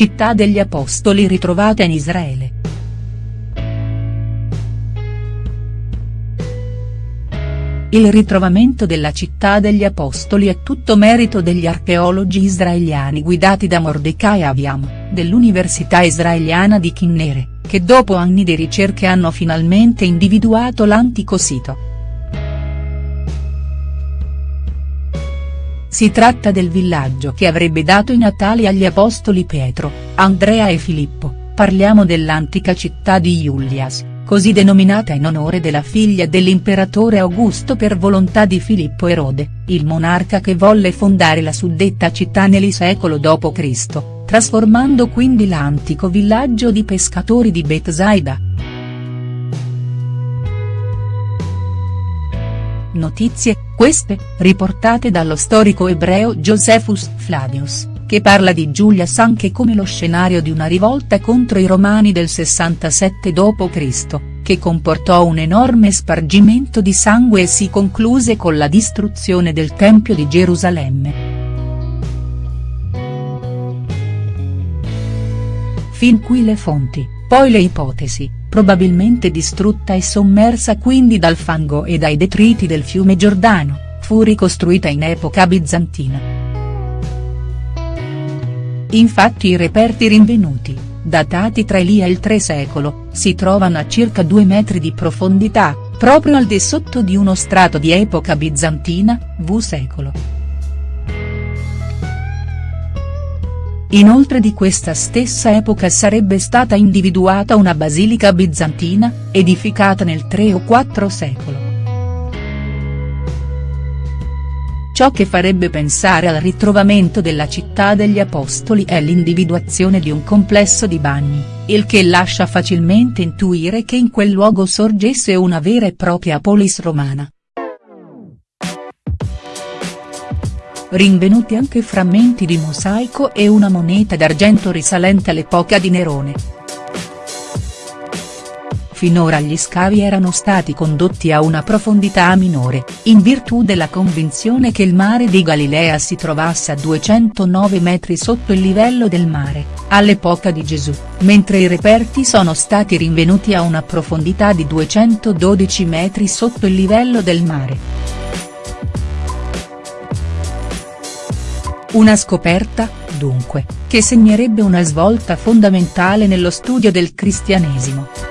città degli Apostoli ritrovata in Israele. Il ritrovamento della città degli Apostoli è tutto merito degli archeologi israeliani guidati da Mordecai Aviam, dell'Università israeliana di Kinnere, che dopo anni di ricerche hanno finalmente individuato l'antico sito. Si tratta del villaggio che avrebbe dato i natali agli apostoli Pietro, Andrea e Filippo, parliamo dell'antica città di Iulias così denominata in onore della figlia dell'imperatore Augusto per volontà di Filippo Erode, il monarca che volle fondare la suddetta città nel secolo d.C., trasformando quindi l'antico villaggio di pescatori di Bethsaida. Notizie, queste, riportate dallo storico ebreo Josephus Flavius, che parla di Giulias anche come lo scenario di una rivolta contro i Romani del 67 d.C., che comportò un enorme spargimento di sangue e si concluse con la distruzione del Tempio di Gerusalemme. Fin qui le fonti, poi le ipotesi, probabilmente distrutta e sommersa quindi dal fango e dai detriti del fiume Giordano, fu ricostruita in epoca bizantina. Infatti i reperti rinvenuti, datati tra Elia e il III secolo, si trovano a circa 2 metri di profondità, proprio al di sotto di uno strato di epoca bizantina, V secolo. Inoltre di questa stessa epoca sarebbe stata individuata una basilica bizantina, edificata nel III o IV secolo. Ciò che farebbe pensare al ritrovamento della città degli Apostoli è l'individuazione di un complesso di bagni, il che lascia facilmente intuire che in quel luogo sorgesse una vera e propria polis romana. Rinvenuti anche frammenti di mosaico e una moneta d'argento risalente all'epoca di Nerone. Finora gli scavi erano stati condotti a una profondità minore, in virtù della convinzione che il mare di Galilea si trovasse a 209 metri sotto il livello del mare, all'epoca di Gesù, mentre i reperti sono stati rinvenuti a una profondità di 212 metri sotto il livello del mare. Una scoperta, dunque, che segnerebbe una svolta fondamentale nello studio del cristianesimo.